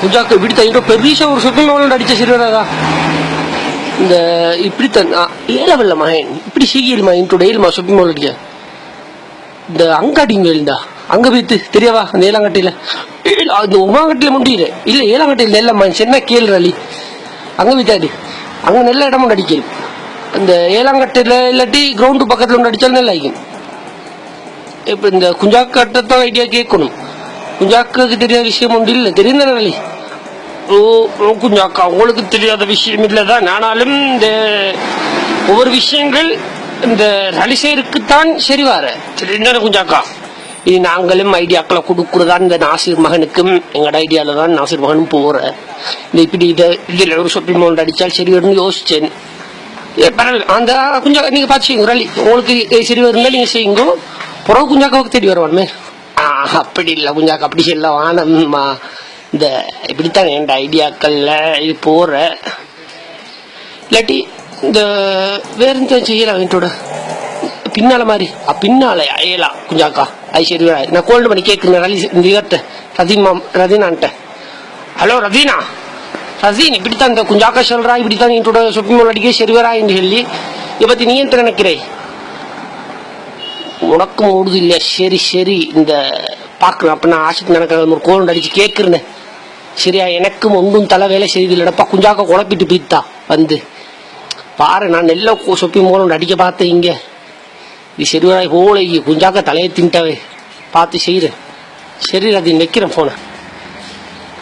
குஞ்சாக்க இப்படி தயிரோ பெரிய ஒரு ஷாப்பிங் மால் அடிச்ச சிறுவராதா இந்த இப்படித்தான் ஏ லெவல்ல மகன். இப்படி சிக்கிடுமா இன் டூ டெய்லிமா ஷாப்பிங் மால் அடிக்க. இந்த அங்காடிங்க இருந்தா அங்க போயிட்டு தெரியவா? அந்த ஏலாங்கட்டியில? அந்த உமாங்கட்டியில முடியல இல்ல ஏலாங்கட்டியில இல்லம்மா சின்ன கேள் ரலி அங்க போயிட்டாரு அங்க நல்ல இடமும் ஒன்று அடிக்கணும். அந்த ஏலாங்கட்டில இல்லாட்டி கிரவுண்டு பக்கத்துல ஒன்று அடிச்சாலும் நல்லா இருக்கும் இப்ப இந்த குஞ்சாக்கட்டத்தான் ஐடியா கேட்கணும். குஞ்சாக்கு தெரியாத விஷயம் ஒன்று இல்லை தெரியும் ரலி ஓ குஞ்சாக்கா உங்களுக்கு தெரியாத விஷயம் இல்லதான் ஆனாலும் இந்த ஒவ்வொரு விஷயங்கள் இந்த ரலிசேருக்குத்தான் சரி வர தெரிந்தானே குஞ்சாக்கா இது நாங்களும் ஐடியாக்களை கொடுக்குறதா இந்த நாசிர் மகனுக்கும் எங்களோட ஐடியாவில் தான் நாசிர் மகனும் போகிறேன் இந்த இப்படி இதை இதில் ஒரு ஷாப்பிங் மால் அடித்தால் சரி வரும்னு யோசிச்சேன் பரவாயில்ல அந்த குஞ்சா பார்த்து செய்யுங்க ரலி உங்களுக்கு சரி வருந்தால் நீங்கள் செய்யுங்க புறவு குஞ்சாக்காவுக்கு தேடி வருவானுமே அப்படி இல்லை குஞ்சாக்கா அப்படி சொல்ல வானம்மா. இந்த இப்படித்தான் என் ஐடியாக்கள்ல இது போற. இல்லாட்டி இந்த வேற எந்த செய்யலாம் என்னோட பின்னால மாதிரி. பின்னால அயலாம் குஞ்சாக்கா ஐ சரி நான் கோல்டு பண்ணி கேட்குறேன் ரலி இந்த இவர்கிட்ட. ரதீனான்ட்ட. ஹலோ ரதீனா? ரசீன் இப்படித்தான் இந்த குஞ்சாக்கா சொல்றா இப்படித்தான் என்னோட ஷாப்பிங் மால் அடிக்க சரி என்று சொல்லி. இதை பற்றி நீ என்ன நினைக்கிறேன் உனக்கும் ஓடுது இல்லையா? சரி சரி. இந்த பார்க்குறேன் அப்போ நான் ஆசைக்கு நடக்கிற ஒரு கோல் அடிச்சு கேட்குறேன் சரியா? எனக்கும் ஒன்றும் தலை வேலை செய்தில்லடப்பா குஞ்சாக்க குழப்பிட்டு போயிட்டா. வந்து. பாரு நான் நெல்ல சொப்பி மூலம் அடிக்க பார்த்தேன் இங்க. இது சரிவராய் போல குஞ்சாக்க தலையை தின்ட்டவே. பார்த்து செய்கிறேன் சரி ரதி வைக்கிறேன் ஃபோனை